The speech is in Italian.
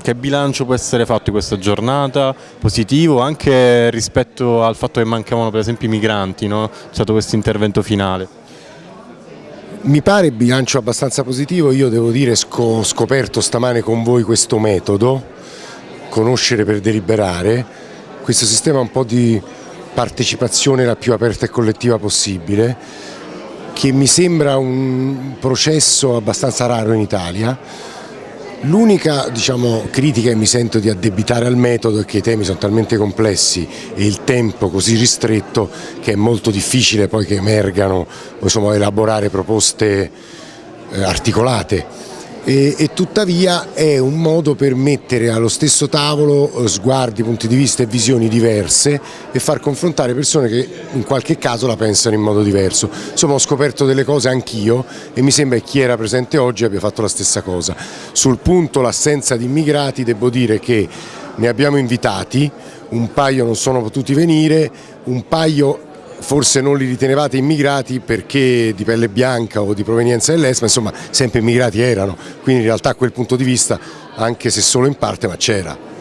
Che bilancio può essere fatto di questa giornata? Positivo anche rispetto al fatto che mancavano per esempio i migranti, no? c'è stato questo intervento finale. Mi pare bilancio abbastanza positivo, io devo dire ho scoperto stamane con voi questo metodo, conoscere per deliberare, questo sistema un po' di partecipazione la più aperta e collettiva possibile, che mi sembra un processo abbastanza raro in Italia, L'unica diciamo, critica che mi sento di addebitare al metodo è che i temi sono talmente complessi e il tempo così ristretto che è molto difficile poi che emergano insomma, elaborare proposte eh, articolate e, e, tuttavia è un modo per mettere allo stesso tavolo eh, sguardi, punti di vista e visioni diverse e far confrontare persone che in qualche caso la pensano in modo diverso. Insomma ho scoperto delle cose anch'io e mi sembra che chi era presente oggi abbia fatto la stessa cosa. Sul punto l'assenza di immigrati devo dire che ne abbiamo invitati, un paio non sono potuti venire, un paio forse non li ritenevate immigrati perché di pelle bianca o di provenienza dell'est, ma insomma sempre immigrati erano, quindi in realtà a quel punto di vista, anche se solo in parte, ma c'era.